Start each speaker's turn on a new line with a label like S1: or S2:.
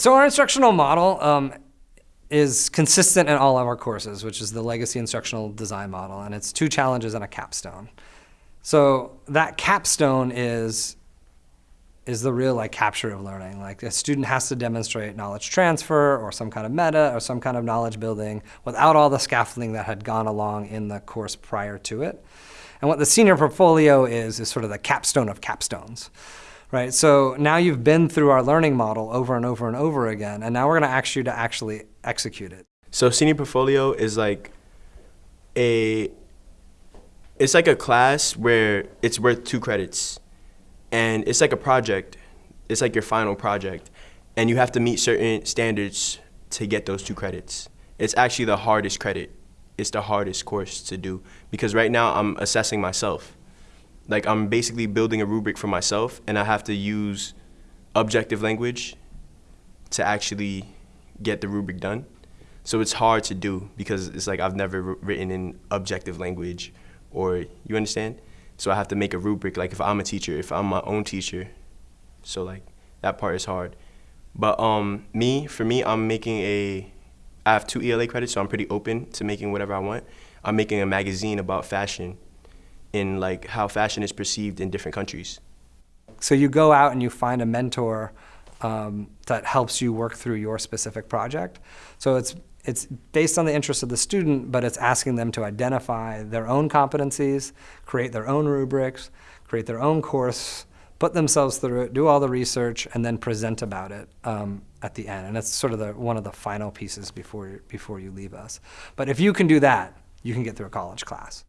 S1: So our instructional model um, is consistent in all of our courses, which is the legacy instructional design model, and it's two challenges and a capstone. So that capstone is is the real like capture of learning. Like a student has to demonstrate knowledge transfer or some kind of meta or some kind of knowledge building without all the scaffolding that had gone along in the course prior to it. And what the senior portfolio is, is sort of the capstone of capstones. Right, so now you've been through our learning model over and over and over again, and now we're gonna ask you to actually execute it.
S2: So senior portfolio is like a it's like a class where it's worth two credits. And it's like a project. It's like your final project. And you have to meet certain standards to get those two credits. It's actually the hardest credit. It's the hardest course to do because right now I'm assessing myself. Like I'm basically building a rubric for myself and I have to use objective language to actually get the rubric done. So it's hard to do because it's like I've never written in objective language or you understand? So I have to make a rubric like if I'm a teacher, if I'm my own teacher. So like that part is hard. But um me, for me, I'm making a I have two ELA credits, so I'm pretty open to making whatever I want. I'm making a magazine about fashion in like how fashion is perceived in different countries.
S1: So you go out and you find a mentor um, that helps you work through your specific project. So it's it's based on the interest of the student, but it's asking them to identify their own competencies, create their own rubrics, create their own course, put themselves through it, do all the research, and then present about it um, at the end. And it's sort of the, one of the final pieces before, before you leave us. But if you can do that, you can get through a college class.